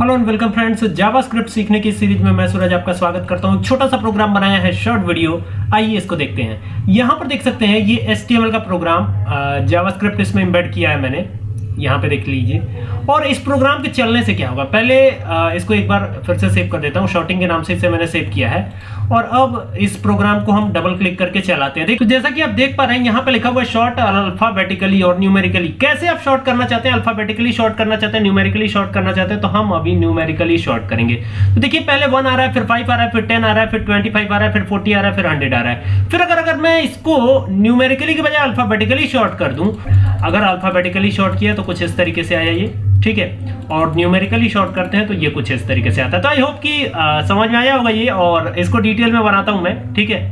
Hello and welcome friends JavaScript सीखने की series में मैं सूरज आपका स्वागत करता हूँ। छोटा सा प्रोग्राम बनाया है शॉर्ट वीडियो आइए इसको देखते हैं। यहाँ पर देख सकते हैं, ये एस का प्रोग्राम जावास्क्रिप्ट इसमें एम्बेड किया है मैंने। यहाँ पे देख लीजिए। और इस प्रोग्राम के चलने से क्या होगा? पहले इसको एक बार फिर से सेव कर देता हूँ। शॉर्टिंग के नाम से इसे मैंने सेव किया है। और अब इस प्रोग्राम को हम डबल क्लिक करके चलाते हैं। देखो, जैसा कि आप देख पा रहे हैं, यहाँ पे लिखा हुआ है शॉर्ट अल्फाबेटिकली और न्यूमेरिकली कैसे आप शॉर्ट करना चाहते हैं? अल्फाबेटिकली शॉर्ट करना चाहते हैं? न्यूमेरिकली शॉर्ट करना चाहते हैं? तो हम अभी न्यूमेरिकली शॉर्ट करेंगे। तो देखिए, पहले वन आ रहा है, फिर फाइव आ रहा है, फिर टेन आ रहा है, फिर ट्वेंटी आ रहा है, फिर फोर्टी आ रहा है, फिर हंड्रेड आ रहा है। फिर अगर अगर मैं इसको न्यूमेरिकली के बजाय अल्फाबेटिकली शॉर्ट कर दूँ, अगर अल्फाबेटिकली शॉर्ट किया तो कुछ इस तरीके से आया ये ठीक है? और न्यूमेरिकली शॉर्ट करते हैं तो ये कुछ इस तरीके से आता है। तो आई होप कि आ, समझ में आया होगा ये और इसको डिटेल में बनाता हूँ मैं ठीक है?